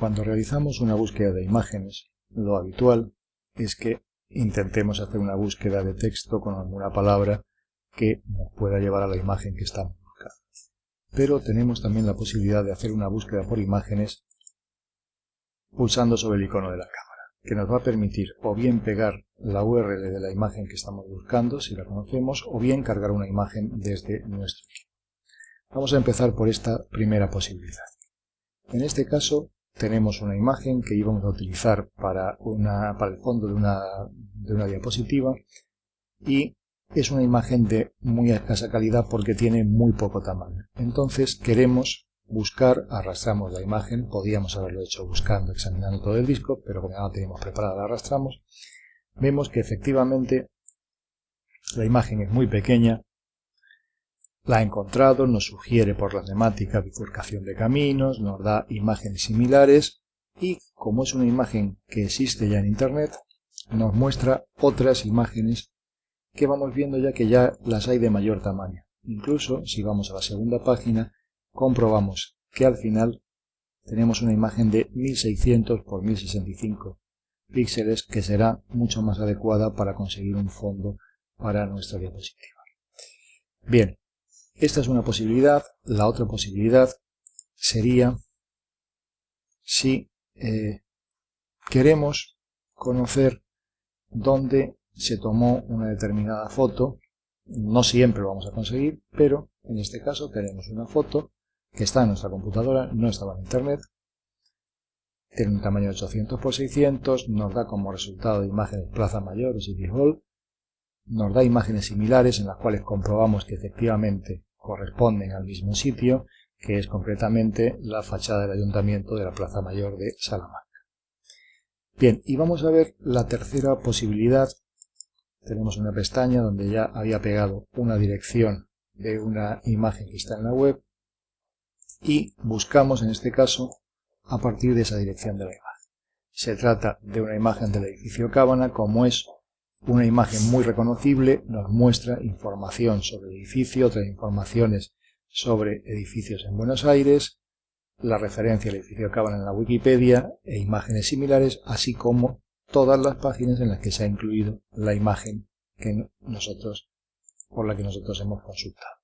Cuando realizamos una búsqueda de imágenes, lo habitual es que intentemos hacer una búsqueda de texto con alguna palabra que nos pueda llevar a la imagen que estamos buscando. Pero tenemos también la posibilidad de hacer una búsqueda por imágenes pulsando sobre el icono de la cámara, que nos va a permitir o bien pegar la URL de la imagen que estamos buscando, si la conocemos, o bien cargar una imagen desde nuestro equipo. Vamos a empezar por esta primera posibilidad. En este caso tenemos una imagen que íbamos a utilizar para, una, para el fondo de una, de una diapositiva y es una imagen de muy escasa calidad porque tiene muy poco tamaño. Entonces queremos buscar, arrastramos la imagen, podíamos haberlo hecho buscando, examinando todo el disco, pero como ya la teníamos preparada, la arrastramos. Vemos que efectivamente la imagen es muy pequeña, la ha encontrado, nos sugiere por la temática bifurcación de caminos, nos da imágenes similares y, como es una imagen que existe ya en Internet, nos muestra otras imágenes que vamos viendo ya que ya las hay de mayor tamaño. Incluso, si vamos a la segunda página, comprobamos que al final tenemos una imagen de 1600 por 1065 píxeles que será mucho más adecuada para conseguir un fondo para nuestra diapositiva. Bien, esta es una posibilidad. La otra posibilidad sería si eh, queremos conocer dónde se tomó una determinada foto. No siempre lo vamos a conseguir, pero en este caso tenemos una foto que está en nuestra computadora, no estaba en internet, tiene un tamaño de 800 x 600, nos da como resultado imágenes Plaza Mayor o City Hall, nos da imágenes similares en las cuales comprobamos que efectivamente corresponden al mismo sitio, que es concretamente la fachada del Ayuntamiento de la Plaza Mayor de Salamanca. Bien, y vamos a ver la tercera posibilidad. Tenemos una pestaña donde ya había pegado una dirección de una imagen que está en la web y buscamos en este caso a partir de esa dirección de la imagen. Se trata de una imagen del edificio Cábana, como es una imagen muy reconocible nos muestra información sobre el edificio, otras informaciones sobre edificios en Buenos Aires, la referencia al edificio Cábana en la Wikipedia e imágenes similares, así como todas las páginas en las que se ha incluido la imagen que nosotros, por la que nosotros hemos consultado.